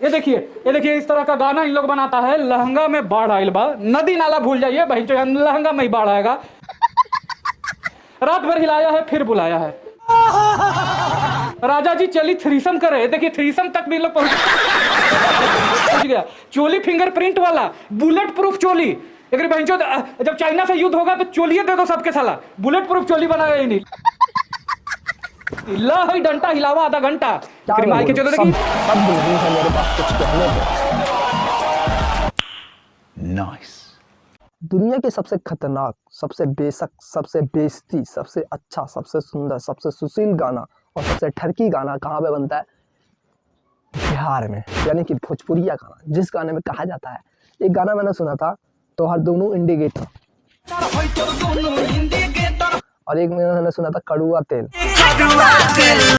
ये देखिए ये देखिए, इस तरह का गाना इन लोग बनाता है। लहंगा में बाढ़ आयल बा। नदी नाला भूल जाइए भाई जो लहंगा में ही बाढ़ आएगा। रात भर हिलाया है, फिर बुलाया है। राजा जी चली थ्रीसम करे। देखिए, थ्रीसम तक भी लोग पहुँच पहुँच गया। चोली फिंगरप्रिंट वाला, बुलेट प्रूफ चोली। एक बहन जब चाइना से युद्ध होगा तो चोलिए दे दो सबके साला। बुलेट प्रूफ चोली बनाया ही नहीं। हिला है डंटा हिलावा आधा घंटा। फिर के चलो देखी सब बिल्कुल है मेरे पास कुछ कहने को Nice. दुनिया के सबसे खतरनाक सबसे बेशक सबसे बेइज्जती सबसे अच्छा सबसे सुंदर सबसे सुशील गाना और सबसे ठरकी गाना कहाँ पे बनता है? बिहार में यानी कि भोजपुरिया गाना जिस गाने में कहा जाता है। एक गाना मैंने सुना था तो हर दोनों इंडिकेटर। और एक मैंने सुना था कड़ुआ तेल।